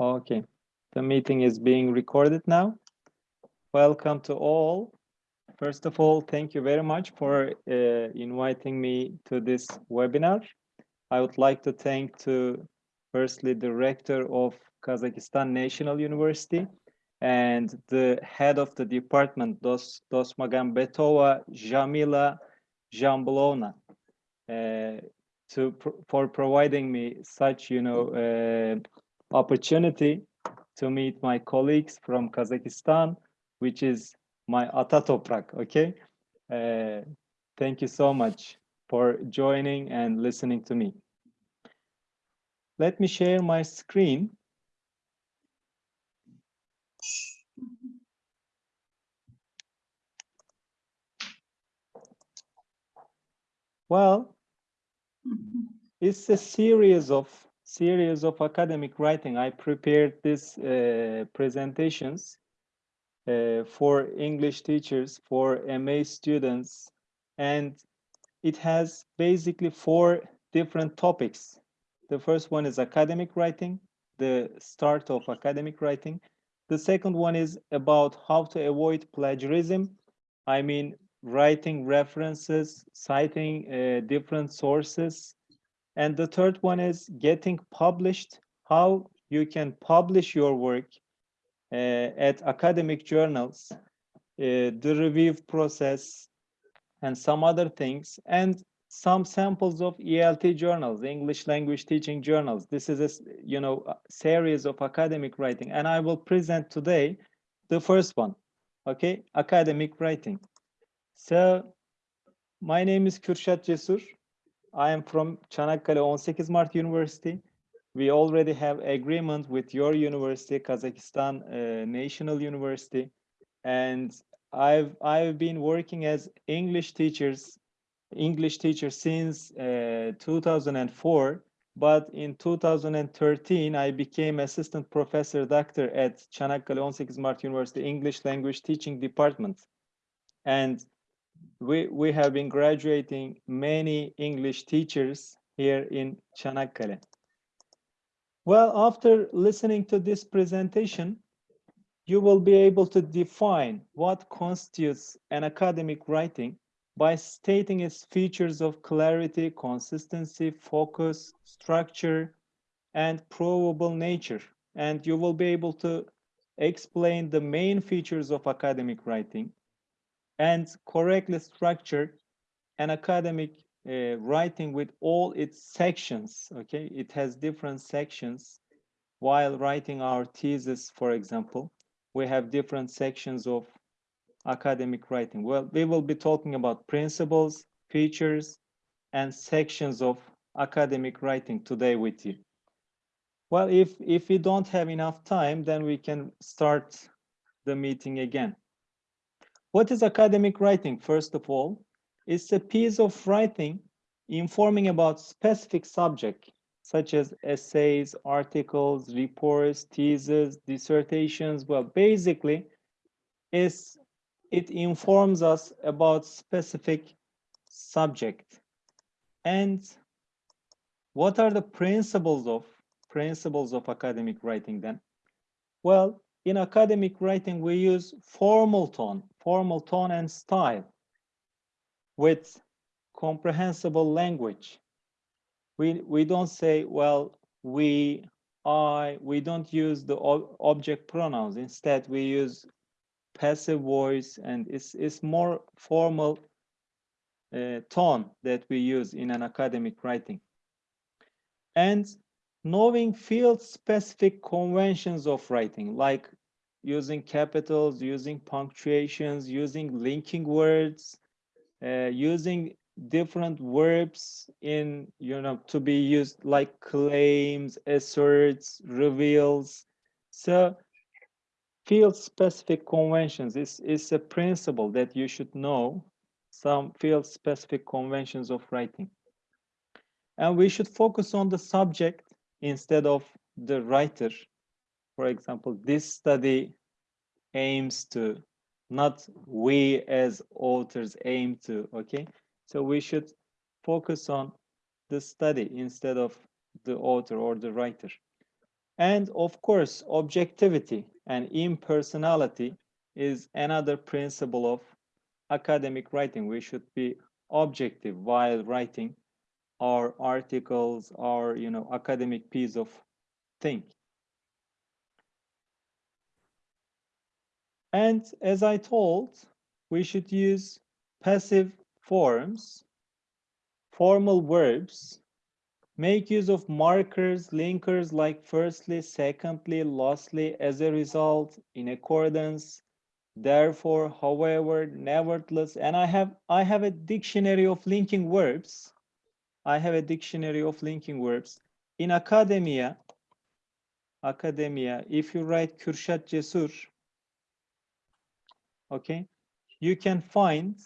Okay, the meeting is being recorded now. Welcome to all. First of all, thank you very much for uh, inviting me to this webinar. I would like to thank to firstly the rector of Kazakhstan National University and the head of the department, Dos, Dosmagambetova Jamila Jamblona, uh, to for providing me such, you know, uh, opportunity to meet my colleagues from Kazakhstan, which is my Atatoprak, okay? Uh, thank you so much for joining and listening to me. Let me share my screen. Well, it's a series of series of academic writing. I prepared these uh, presentations uh, for English teachers, for MA students, and it has basically four different topics. The first one is academic writing, the start of academic writing. The second one is about how to avoid plagiarism. I mean, writing references, citing uh, different sources, and the third one is getting published, how you can publish your work uh, at academic journals, uh, the review process, and some other things, and some samples of ELT journals, English language teaching journals. This is a you know series of academic writing, and I will present today the first one. Okay, academic writing. So my name is Kürşat Cesur. I am from Çanakkale 18 Mart University. We already have agreement with your university, Kazakhstan uh, National University, and I've I've been working as English teachers, English teacher since uh, 2004. But in 2013, I became assistant professor doctor at Çanakkale 18 Mart University English Language Teaching Department, and we, we have been graduating many English teachers here in Çanakkale. Well, after listening to this presentation, you will be able to define what constitutes an academic writing by stating its features of clarity, consistency, focus, structure, and provable nature. And you will be able to explain the main features of academic writing, and correctly structured an academic uh, writing with all its sections, okay? It has different sections. While writing our thesis, for example, we have different sections of academic writing. Well, we will be talking about principles, features, and sections of academic writing today with you. Well, if, if we don't have enough time, then we can start the meeting again. What is academic writing, first of all? It's a piece of writing informing about specific subject, such as essays, articles, reports, theses, dissertations. Well, basically, is it informs us about specific subject. And what are the principles of principles of academic writing then? Well, in academic writing, we use formal tone, formal tone and style with comprehensible language. We, we don't say, well, we, I, we don't use the object pronouns. Instead, we use passive voice and it's, it's more formal uh, tone that we use in an academic writing. And knowing field-specific conventions of writing, like using capitals, using punctuations, using linking words, uh, using different verbs in, you know, to be used like claims, asserts, reveals. So field-specific conventions is, is a principle that you should know some field-specific conventions of writing. And we should focus on the subject instead of the writer. For example, this study aims to, not we as authors aim to, okay? So we should focus on the study instead of the author or the writer. And of course, objectivity and impersonality is another principle of academic writing. We should be objective while writing our articles, our you know academic piece of thing. And as I told, we should use passive forms, formal verbs, make use of markers, linkers like firstly, secondly, lastly, as a result, in accordance, therefore, however, nevertheless, and I have I have a dictionary of linking verbs. I have a dictionary of linking verbs. In academia, academia, if you write Kürşat Cesur, okay, you can find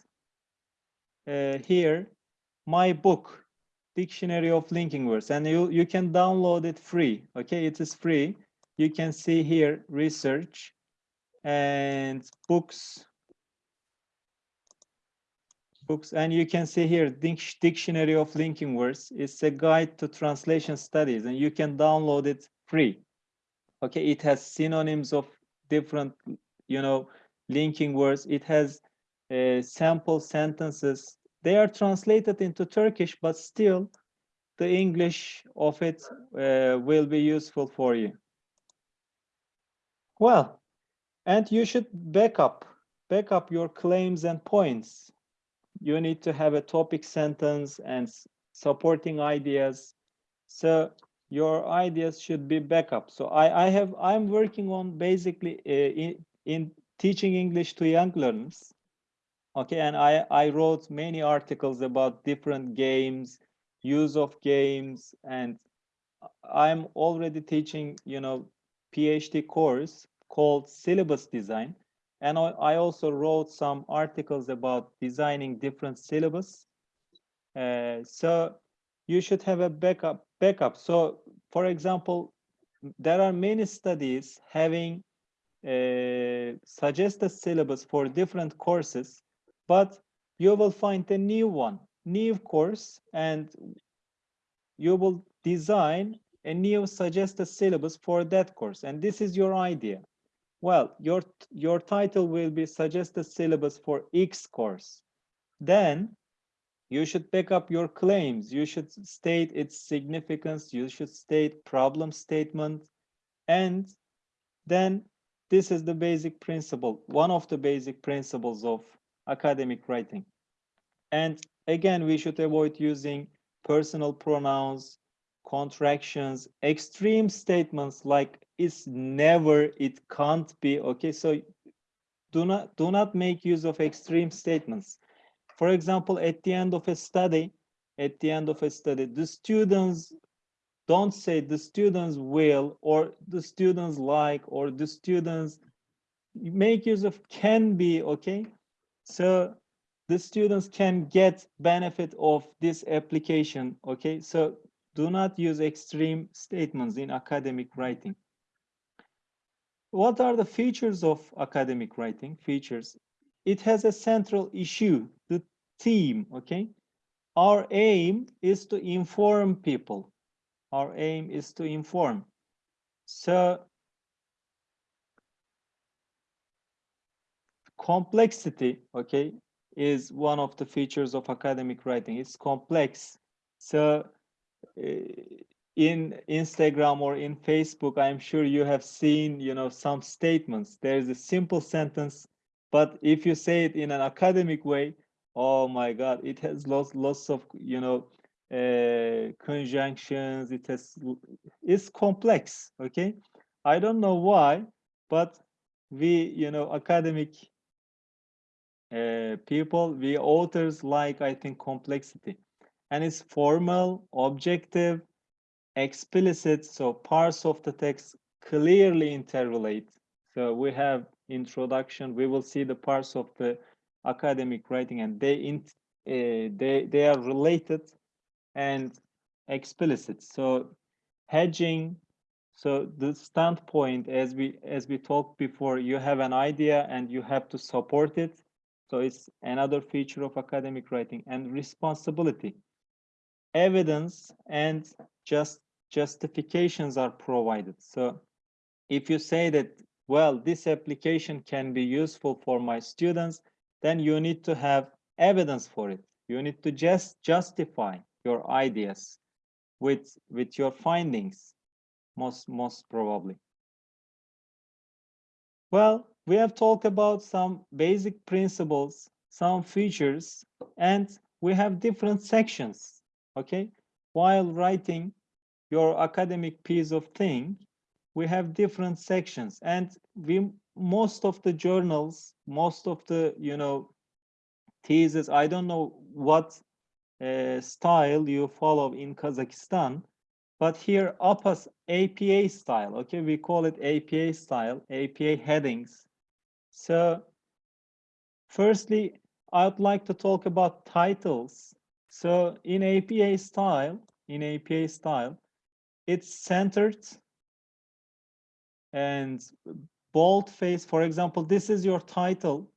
uh, here my book, Dictionary of Linking Words, and you, you can download it free, okay, it is free. You can see here research and books, books, and you can see here Dictionary of Linking Words. It's a guide to translation studies, and you can download it free. Okay, it has synonyms of different, you know, linking words. It has uh, sample sentences. They are translated into Turkish, but still the English of it uh, will be useful for you. Well, and you should back up, back up your claims and points. You need to have a topic sentence and supporting ideas. So your ideas should be backup. So I, I have, I'm working on basically uh, in, in teaching English to young learners. Okay, and I, I wrote many articles about different games, use of games, and I'm already teaching, you know, PhD course called syllabus design. And I, also wrote some articles about designing different syllabus. Uh, so you should have a backup backup. So for example, there are many studies having uh, suggest a syllabus for different courses, but you will find a new one, new course, and you will design a new suggested syllabus for that course. And this is your idea. Well, your, your title will be suggested syllabus for X course. Then you should pick up your claims. You should state its significance. You should state problem statement. And then this is the basic principle, one of the basic principles of academic writing. And again, we should avoid using personal pronouns, contractions, extreme statements like it's never, it can't be, okay? So do not, do not make use of extreme statements. For example, at the end of a study, at the end of a study, the students don't say the students will or the students like or the students make use of can be okay? So the students can get benefit of this application okay? So do not use extreme statements in academic writing. What are the features of academic writing? Features. It has a central issue the theme okay? Our aim is to inform people our aim is to inform. So complexity, okay, is one of the features of academic writing. It's complex. So uh, in Instagram or in Facebook, I'm sure you have seen, you know, some statements. There's a simple sentence, but if you say it in an academic way, oh my God, it has lots, lots of, you know, uh, conjunctions, it has, it's complex, okay? I don't know why, but we, you know, academic uh, people, we authors like, I think, complexity. And it's formal, objective, explicit, so parts of the text clearly interrelate. So we have introduction, we will see the parts of the academic writing and they, in, uh, they, they are related and explicit. So hedging, so the standpoint as we as we talked before, you have an idea and you have to support it. So it's another feature of academic writing and responsibility. Evidence and just justifications are provided. So if you say that, well, this application can be useful for my students, then you need to have evidence for it. You need to just justify your ideas with, with your findings, most, most probably. Well, we have talked about some basic principles, some features, and we have different sections, okay? While writing your academic piece of thing, we have different sections and we most of the journals, most of the, you know, thesis, I don't know what uh, style you follow in Kazakhstan, but here APAS APA style, okay, we call it APA style, APA headings. So firstly, I'd like to talk about titles. So in APA style, in APA style, it's centered and boldface. For example, this is your title,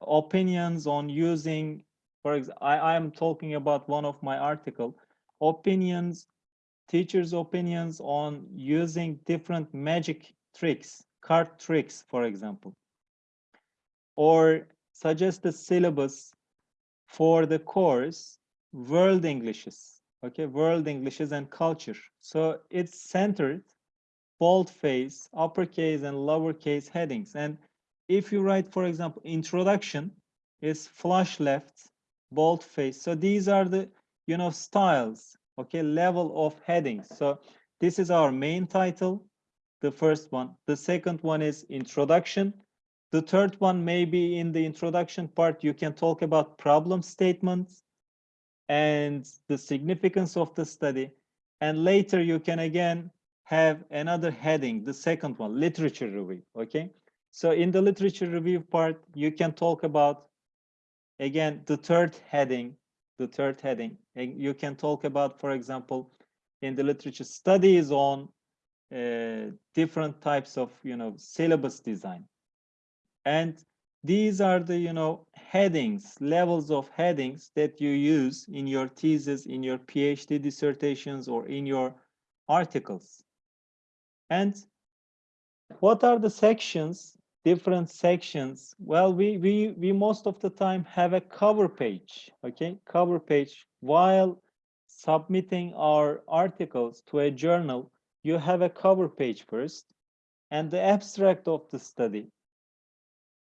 opinions on using, for example, I am talking about one of my article, opinions, teachers' opinions on using different magic tricks, card tricks, for example, or suggest the syllabus for the course, world Englishes, okay, world Englishes and culture. So it's centered, boldface, uppercase and lowercase headings. And if you write, for example, introduction is flush left, boldface. So these are the, you know, styles, okay, level of headings. So this is our main title, the first one. The second one is introduction. The third one, maybe in the introduction part, you can talk about problem statements and the significance of the study. And later you can again have another heading, the second one, literature review, okay? So in the literature review part, you can talk about, again, the third heading, the third heading. And you can talk about, for example, in the literature studies on uh, different types of, you know, syllabus design. And these are the, you know, headings, levels of headings that you use in your thesis, in your PhD dissertations, or in your articles. And what are the sections, different sections? Well, we, we, we most of the time have a cover page, okay? Cover page. While submitting our articles to a journal, you have a cover page first and the abstract of the study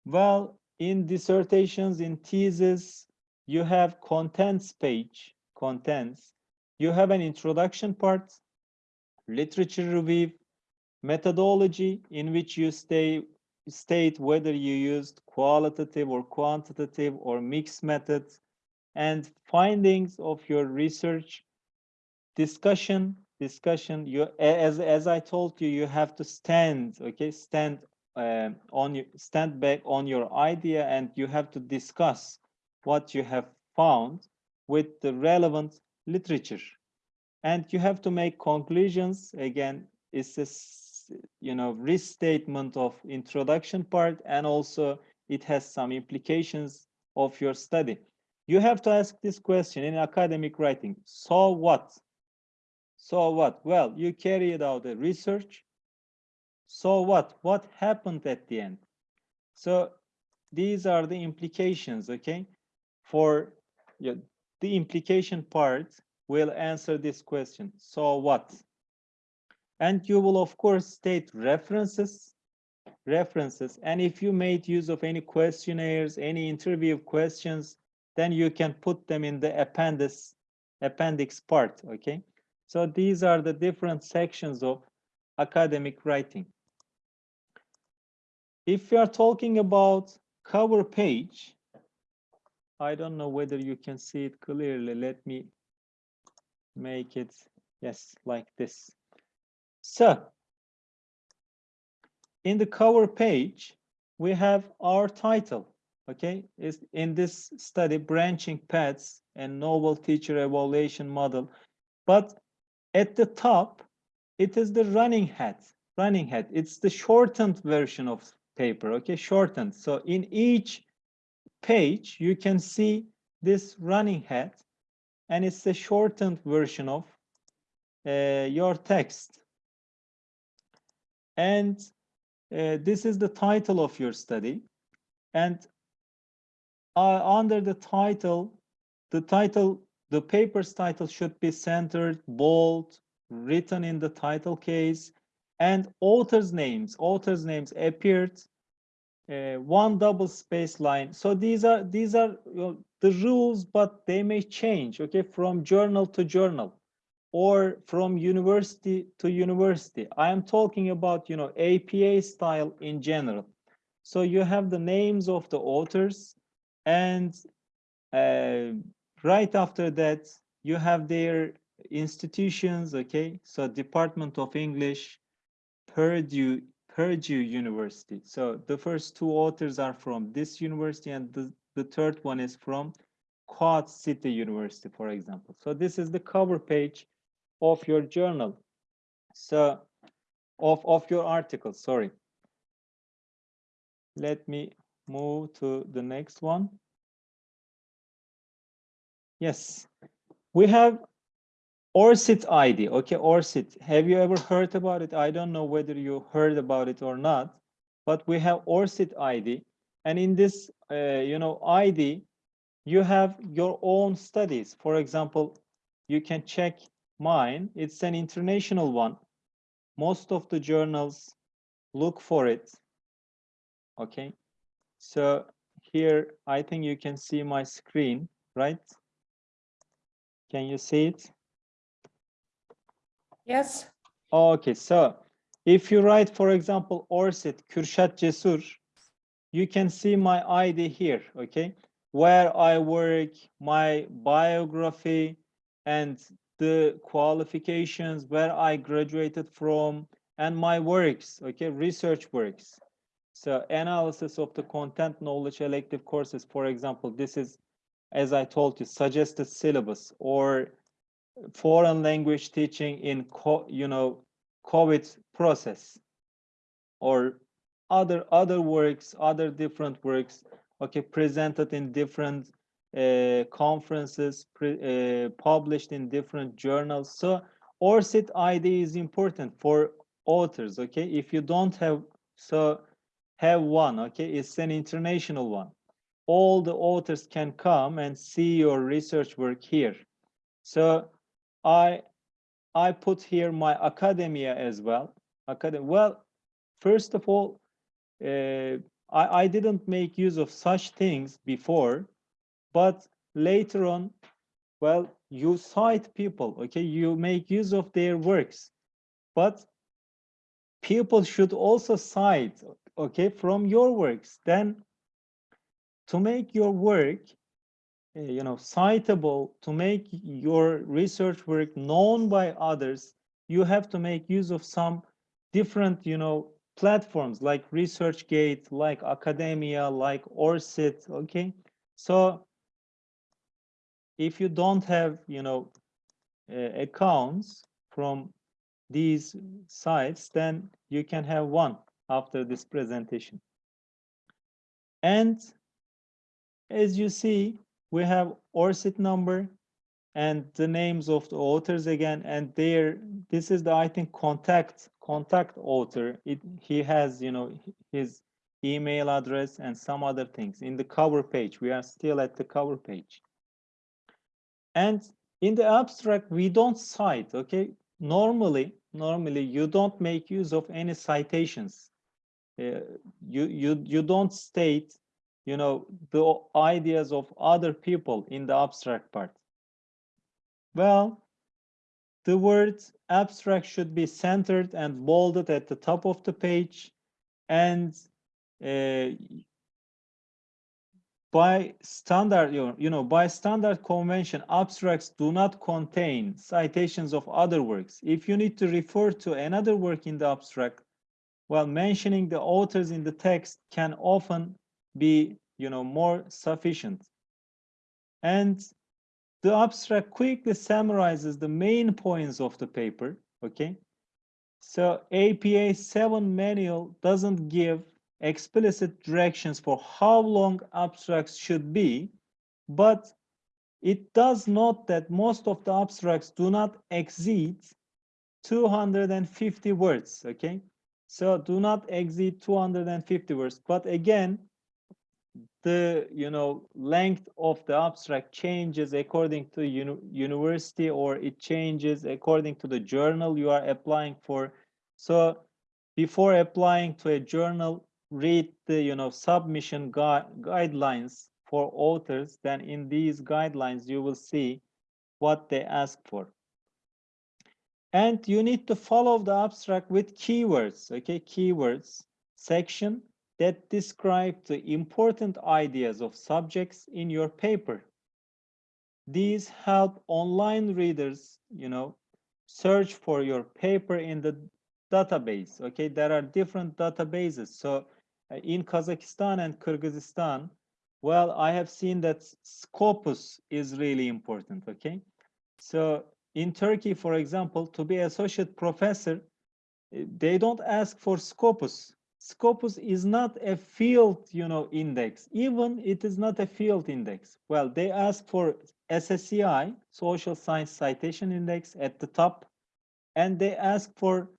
well, in dissertations, in thesis, you have contents page, contents. You have an introduction part, literature review, methodology in which you stay, state whether you used qualitative or quantitative or mixed methods, and findings of your research, discussion, discussion. You, as, as I told you, you have to stand, okay, stand uh, on you stand back on your idea and you have to discuss what you have found with the relevant literature and you have to make conclusions again it's a you know restatement of introduction part and also it has some implications of your study you have to ask this question in academic writing so what so what well you carried out a research so what? What happened at the end? So these are the implications, okay? For yeah, the implication part will answer this question. So what? And you will, of course, state references, references. And if you made use of any questionnaires, any interview questions, then you can put them in the appendix, appendix part, okay? So these are the different sections of academic writing. If we are talking about cover page, I don't know whether you can see it clearly. Let me make it, yes, like this. So, in the cover page, we have our title, okay? Is in this study, branching paths and novel teacher evaluation model. But at the top, it is the running head, running head. It's the shortened version of paper, okay, shortened. So in each page, you can see this running head, and it's the shortened version of uh, your text. And uh, this is the title of your study. And uh, under the title, the title, the paper's title should be centered, bold, written in the title case, and authors' names. Authors' names appeared uh, one double space line. So these are these are you know, the rules, but they may change. Okay, from journal to journal, or from university to university. I am talking about you know APA style in general. So you have the names of the authors, and uh, right after that you have their institutions. Okay, so Department of English, Purdue Purdue University. So the first two authors are from this university and the, the third one is from Quad City University, for example. So this is the cover page of your journal. So of, of your article, sorry. Let me move to the next one. Yes, we have ORCID ID, okay, ORCID. Have you ever heard about it? I don't know whether you heard about it or not, but we have ORCID ID. And in this, uh, you know, ID, you have your own studies. For example, you can check mine. It's an international one. Most of the journals look for it. Okay. So here, I think you can see my screen, right? Can you see it? Yes. Oh, okay, so if you write, for example, ORCID Kürşat Cesur, you can see my ID here, okay? Where I work, my biography, and the qualifications, where I graduated from, and my works, okay, research works. So analysis of the content knowledge elective courses, for example, this is, as I told you, suggested syllabus or foreign language teaching in you know COVID process or other other works, other different works, okay, presented in different uh, conferences, uh, published in different journals. So ORCID ID is important for authors, okay? If you don't have, so have one, okay? It's an international one. All the authors can come and see your research work here. So I I put here my academia as well. Academy. Well, first of all, uh, I, I didn't make use of such things before, but later on, well, you cite people, okay? You make use of their works, but people should also cite, okay, from your works. Then to make your work uh, you know, citable to make your research work known by others, you have to make use of some different, you know, platforms like ResearchGate, like Academia, like ORCID, okay? So if you don't have, you know, uh, accounts from these sites, then you can have one after this presentation. And as you see, we have ORCID number and the names of the authors again and there this is the i think contact contact author. It he has you know his email address and some other things. In the cover page we are still at the cover page and in the abstract we don't cite okay normally normally you don't make use of any citations uh, you you you don't state you know, the ideas of other people in the abstract part? Well, the word abstract should be centered and bolded at the top of the page and uh, by standard you know by standard convention abstracts do not contain citations of other works. If you need to refer to another work in the abstract well mentioning the authors in the text can often be you know more sufficient. And the abstract quickly summarizes the main points of the paper okay? So apa 7 manual doesn't give explicit directions for how long abstracts should be but it does note that most of the abstracts do not exceed 250 words, okay? So do not exceed 250 words. But again, the you know length of the abstract changes according to uni university or it changes according to the journal you are applying for. So before applying to a journal, read the you know submission gui guidelines for authors. Then in these guidelines, you will see what they ask for. And you need to follow the abstract with keywords, okay? Keywords section that describe the important ideas of subjects in your paper. These help online readers, you know, search for your paper in the database, okay? There are different databases. So in Kazakhstan and Kyrgyzstan, well, I have seen that Scopus is really important, okay? So in Turkey, for example, to be associate professor, eh, they don't ask for Scopus. Scopus is not a field, you know, index. Even it is not a field index. Well, they ask for SSCI, Social Science Citation Index at the top, and they ask for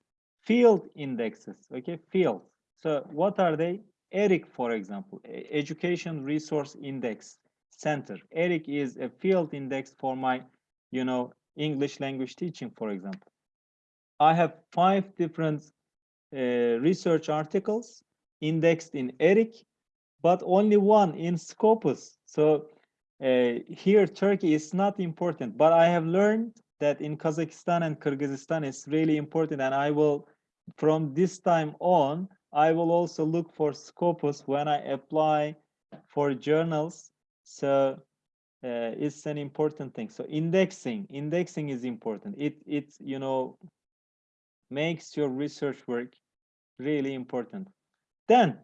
field indexes, okay, field. So what are they? ERIC, for example, Education Resource Index Center. ERIC is a field index for my, you know, English language teaching, for example. I have five different uh, research articles indexed in ERIC, but only one in Scopus. So uh, here, Turkey is not important, but I have learned that in Kazakhstan and Kyrgyzstan it's really important. And I will, from this time on, I will also look for Scopus when I apply for journals. So uh, it's an important thing. So indexing, indexing is important. It, it, you know, makes your research work really important. Then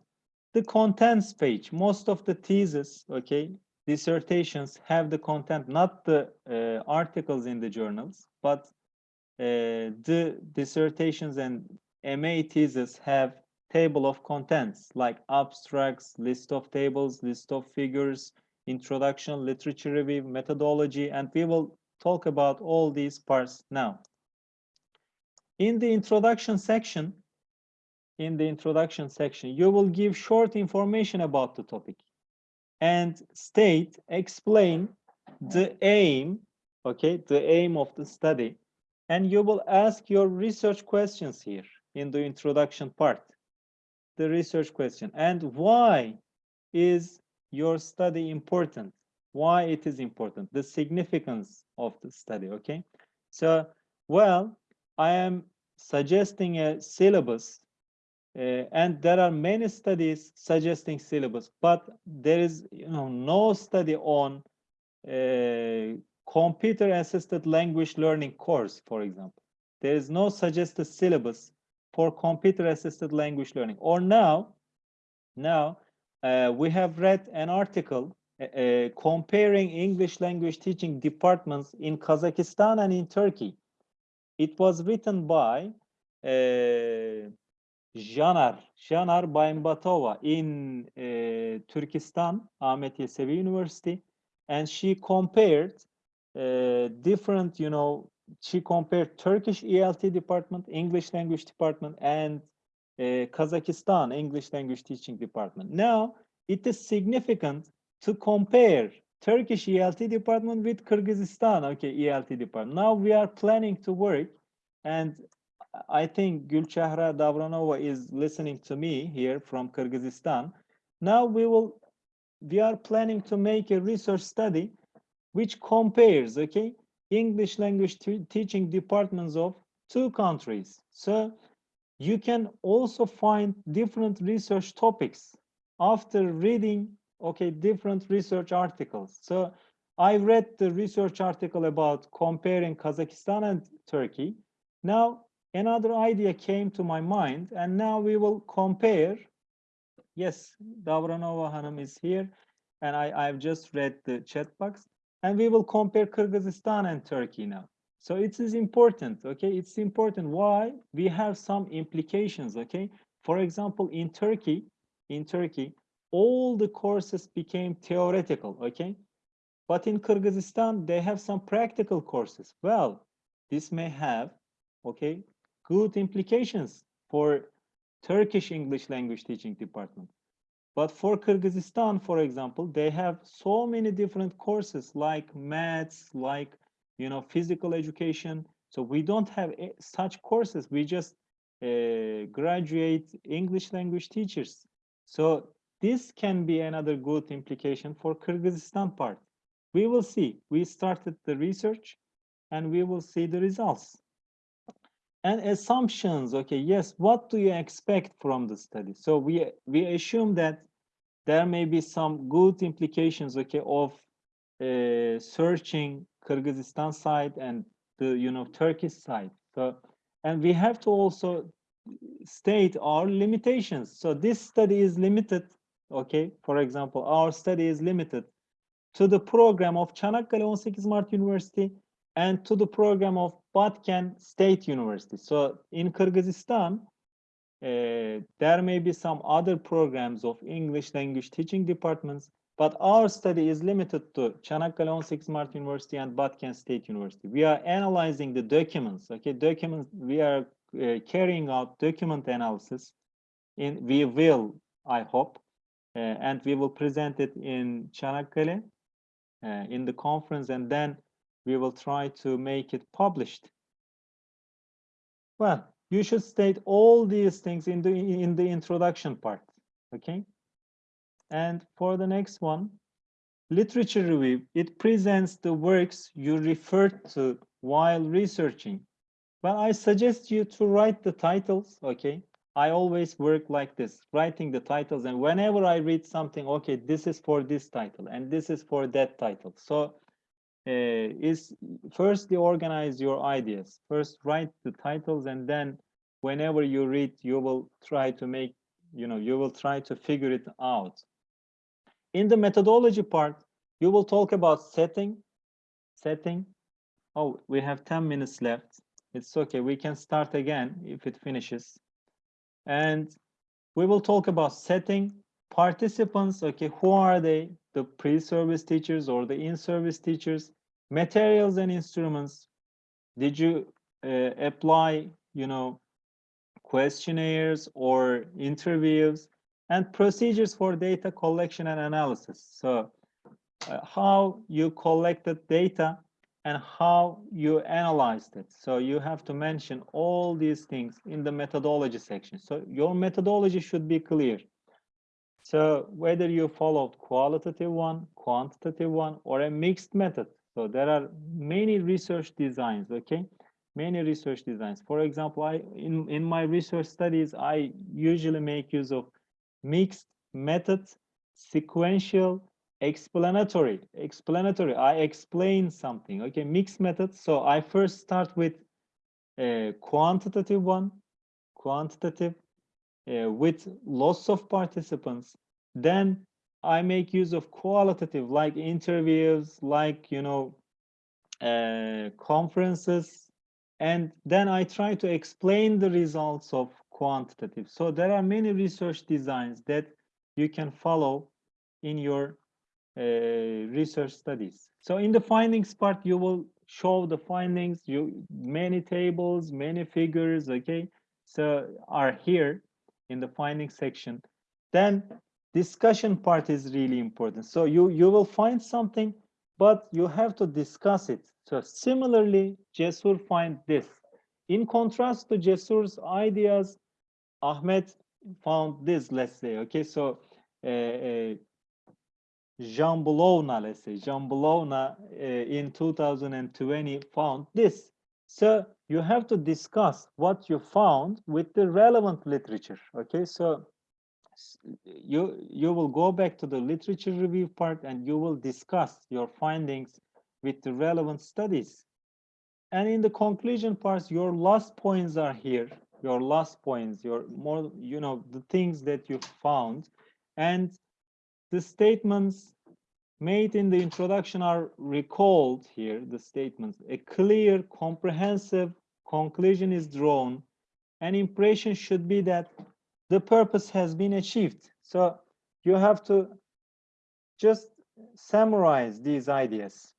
the contents page, most of the theses, okay, dissertations have the content, not the uh, articles in the journals, but uh, the dissertations and MA theses have table of contents like abstracts, list of tables, list of figures, introduction, literature review, methodology, and we will talk about all these parts now. In the introduction section, in the introduction section, you will give short information about the topic and state, explain the aim, okay, the aim of the study, and you will ask your research questions here in the introduction part, the research question, and why is your study important? Why it is important? The significance of the study okay? So well i am suggesting a syllabus uh, and there are many studies suggesting syllabus but there is you know no study on uh, computer assisted language learning course for example. There is no suggested syllabus for computer assisted language learning or now now uh, we have read an article uh, uh, comparing English language teaching departments in Kazakhstan and in Turkey. It was written by uh, Janar, Janar Baymbatova in uh, Turkestan, Ahmet Yesevi University, and she compared uh, different, you know, she compared Turkish ELT department, English language department, and uh, Kazakhstan English language teaching department. Now, it is significant to compare Turkish ELT department with Kyrgyzstan, okay, ELT department. Now we are planning to work and I think Gulchehra Davronova is listening to me here from Kyrgyzstan. Now we will, we are planning to make a research study which compares, okay, English language teaching departments of two countries. So you can also find different research topics after reading okay different research articles. So i read the research article about comparing kazakhstan and turkey. Now another idea came to my mind and now we will compare. Yes davronova hanım is here and i i've just read the chat box and we will compare kyrgyzstan and turkey now so it is important, okay? It's important why we have some implications, okay? For example, in Turkey, in Turkey, all the courses became theoretical, okay? But in Kyrgyzstan, they have some practical courses. Well, this may have okay, good implications for Turkish English language teaching department. But for Kyrgyzstan, for example, they have so many different courses like maths, like, you know, physical education. So we don't have eh, such courses. We just uh, graduate English language teachers. So this can be another good implication for Kyrgyzstan part. We will see. We started the research and we will see the results. And assumptions, okay, yes, what do you expect from the study? So we, we assume that there may be some good implications, okay, of uh, searching Kyrgyzstan side and the, you know, Turkish side. So, and we have to also state our limitations. So this study is limited, okay? For example, our study is limited to the program of Çanakkale 18 Mart University and to the program of Batken State University. So in Kyrgyzstan, uh, there may be some other programs of English language teaching departments, but our study is limited to Çanakkale 18 Mart University and Batken State University. We are analyzing the documents, okay, documents, we are uh, carrying out document analysis in, we will, I hope, uh, and we will present it in Çanakkale uh, in the conference and then we will try to make it published. Well, you should state all these things in the in the introduction part, okay? And for the next one, literature review, it presents the works you referred to while researching. Well, I suggest you to write the titles, okay? I always work like this, writing the titles. And whenever I read something, okay, this is for this title and this is for that title. So Uh, is firstly organize your ideas. First write the titles and then whenever you read, you will try to make, you know, you will try to figure it out. In the methodology part, you will talk about setting, setting. Oh, we have 10 minutes left. It's okay, we can start again if it finishes. And we will talk about setting, participants, okay, who are they? The pre-service teachers or the in-service teachers, materials and instruments did you uh, apply you know questionnaires or interviews and procedures for data collection and analysis? So uh, how you collected data and how you analyzed it. So you have to mention all these things in the methodology section. So your methodology should be clear. So whether you followed qualitative one quantitative one or a mixed method so there are many research designs, okay? Many research designs. For example, I in, in my research studies, I usually make use of mixed methods, sequential, explanatory. Explanatory, I explain something, okay? Mixed methods. So I first start with a quantitative one, quantitative, uh, with lots of participants. Then I make use of qualitative like interviews, like, you know, uh, conferences, and then I try to explain the results of quantitative. So there are many research designs that you can follow in your uh, research studies. So in the findings part, you will show the findings, you many tables, many figures, okay? So are here in the findings section. Then discussion part is really important. So you, you will find something, but you have to discuss it. So similarly, Cesur find this. In contrast to Cesur's ideas, Ahmed found this, let's say, okay? So uh, uh, Jean Bologna, let's say, Jean Bologna uh, in 2020 found this. So you have to discuss what you found with the relevant literature, okay? So you you will go back to the literature review part and you will discuss your findings with the relevant studies. And in the conclusion parts your last points are here your last points your more you know the things that you found. And the statements made in the introduction are recalled here the statements. A clear comprehensive conclusion is drawn. An impression should be that the purpose has been achieved. So you have to just summarize these ideas.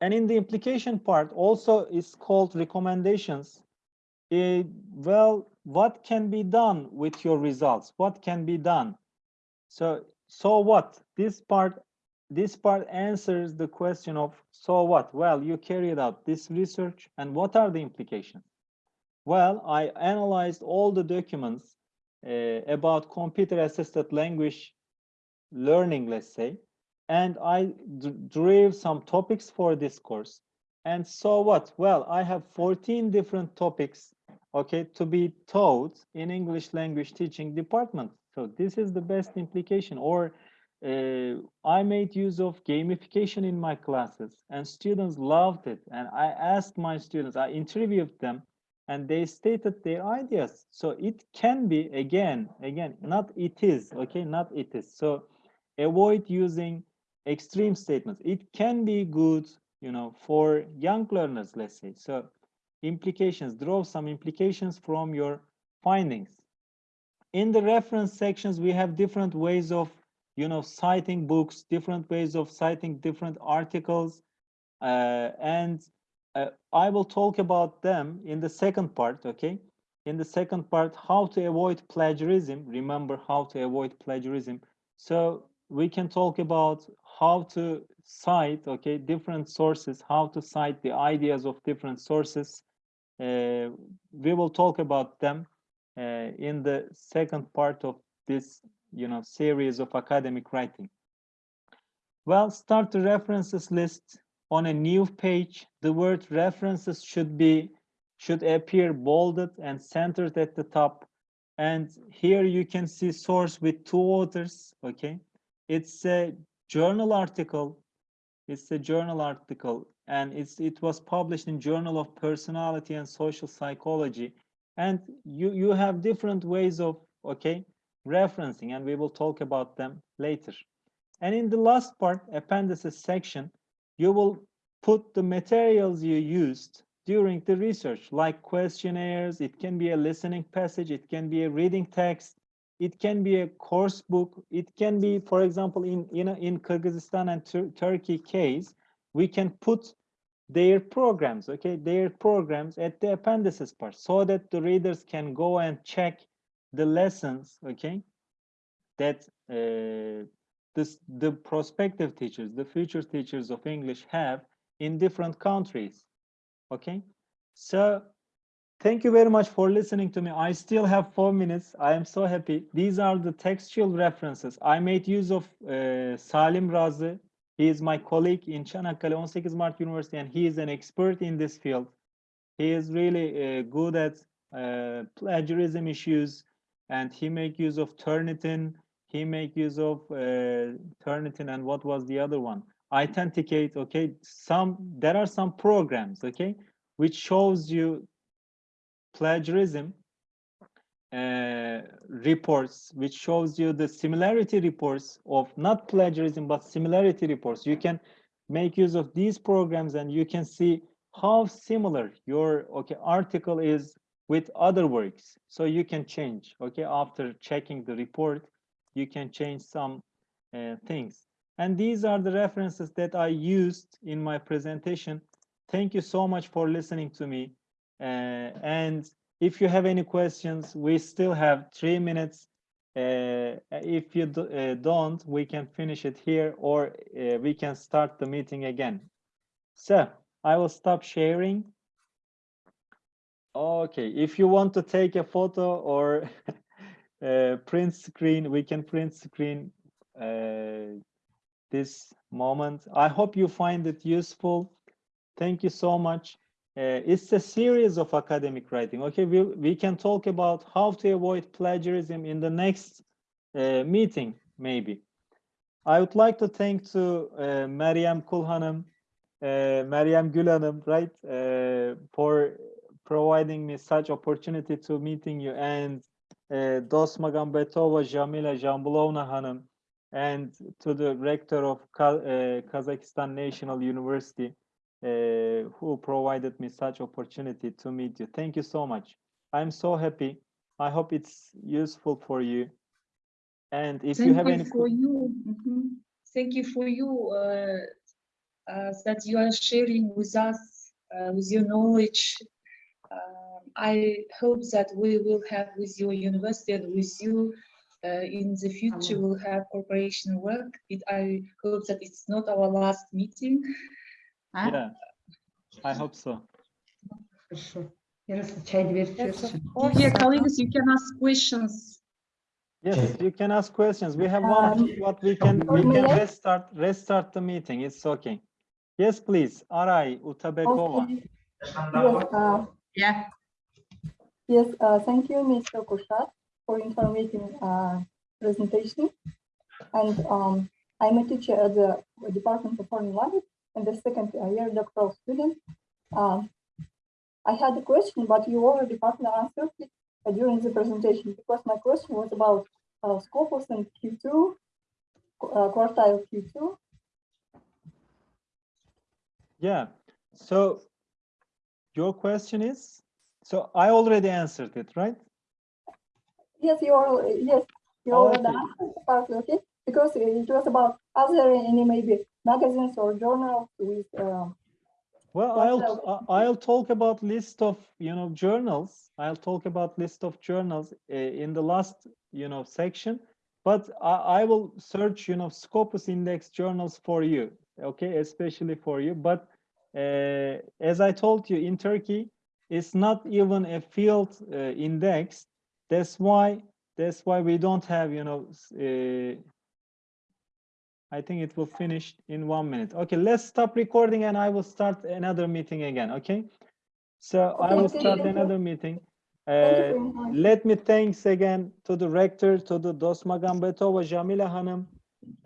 And in the implication part also is called recommendations. eh, well, what can be done with your results? What can be done? So, so what? This part, this part answers the question of so what? Well, you carried out this research and what are the implications? Well, I analyzed all the documents uh, about computer assisted language learning, let's say, and I drew some topics for this course. And so what? Well, I have 14 different topics, okay, to be taught in English language teaching department. So this is the best implication. Or uh, I made use of gamification in my classes and students loved it. And I asked my students, I interviewed them and they stated their ideas. So it can be, again, again, not it is, okay, not it is. So avoid using extreme statements. It can be good, you know, for young learners, let's say. So implications, draw some implications from your findings. In the reference sections, we have different ways of, you know, citing books, different ways of citing different articles. Uh, and uh, I will talk about them in the second part, okay? In the second part, how to avoid plagiarism. Remember how to avoid plagiarism. So we can talk about how to cite okay different sources how to cite the ideas of different sources uh, we will talk about them uh, in the second part of this you know series of academic writing well start the references list on a new page the word references should be should appear bolded and centered at the top and here you can see source with two authors okay it's a journal article. It's a journal article and it's it was published in Journal of Personality and Social Psychology. And you, you have different ways of, okay, referencing and we will talk about them later. And in the last part, appendices section, you will put the materials you used during the research, like questionnaires, it can be a listening passage, it can be a reading text, it can be a course book. It can be, for example, in in, in Kyrgyzstan and Tur Turkey case, we can put their programs, okay, their programs at the appendices part so that the readers can go and check the lessons, okay, that uh, this, the prospective teachers, the future teachers of English have in different countries, okay? So Thank you very much for listening to me. I still have four minutes. I am so happy. These are the textual references. I made use of uh, Salim Razi. He is my colleague in Çanakkale 18 Mart University, and he is an expert in this field. He is really uh, good at uh, plagiarism issues, and he make use of Turnitin. He make use of uh, Turnitin, and what was the other one? iThenticate. Okay, some there are some programs. Okay, which shows you plagiarism uh, reports, which shows you the similarity reports of not plagiarism, but similarity reports. You can make use of these programs and you can see how similar your okay article is with other works. So you can change, okay, after checking the report, you can change some uh, things. And these are the references that I used in my presentation. Thank you so much for listening to me. Uh, and if you have any questions, we still have three minutes. Uh, if you do, uh, don't, we can finish it here or uh, we can start the meeting again. So I will stop sharing. Okay, if you want to take a photo or uh, print screen, we can print screen uh, this moment. I hope you find it useful. Thank you so much. Uh, it's a series of academic writing. Okay, we, we can talk about how to avoid plagiarism in the next uh, meeting, maybe. I would like to thank to uh, Kulhanım, uh, Meryem Gül right, for providing me such opportunity to meeting you and uh, Dosmagambetova Jamila Jambulovna Hanım and to the rector of uh, Kazakhstan National University, uh, who provided me such opportunity to meet you. Thank you so much. I'm so happy. I hope it's useful for you. And if Thank you have you any for you. Mhm. Thank you for you uh, uh, that you are sharing with us uh, with your knowledge um, I hope that we will have with your university and with you uh, in the future we'll have cooperation work. It, I hope that it's not our last meeting. Huh? Yeah, I hope so. Sure. Yes, all your colleagues, you can ask questions. Yes, you can ask questions. We have one, um, but we can we can restart restart the meeting. It's okay. Yes, please. Aray Utabekova. Okay. Uh, yeah yes, uh, thank you, Mr. Kushat, for informative uh, presentation. And um, I'm a teacher at the Department of Foreign Language and the second year doctoral student. Um, I had a question, but you already partly answered it uh, during the presentation because my question was about uh, Scopus and Q2, uh, quartile Q2. Yeah, so your question is, so I already answered it, right? Yes, you are, yes, you Oh, already okay. answered partly, okay? Because it was about, are there any maybe magazines or journals with, um, Well, I'll. I- I'll talk about list of, you know, journals. I'll talk about list of journals uh, in the last, you know, section. But I, I will search, you know, Scopus index journals for you, okay, especially for you. But uh, as I told you, in Turkey, it's not even a field uh, index. That's why, that's why we don't have, you know, uh, I think it will finish in one minute. Okay, let's stop recording and I will start another meeting again, okay? So I will start another meeting. Uh, for your time. let me thanks again to the rector, to the Dosmagambetova, Jamila Hanım,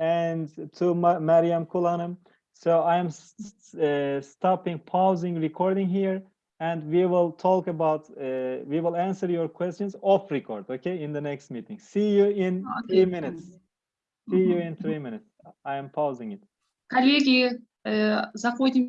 and to Ma Mariam Kulanım. So I am uh, stopping, pausing, recording here, and we will talk about, uh, we will answer your questions off record, okay, in the next meeting. See you in three Okay. minutes. See you in three minutes. I am pausing it. Коллеги, э, заходим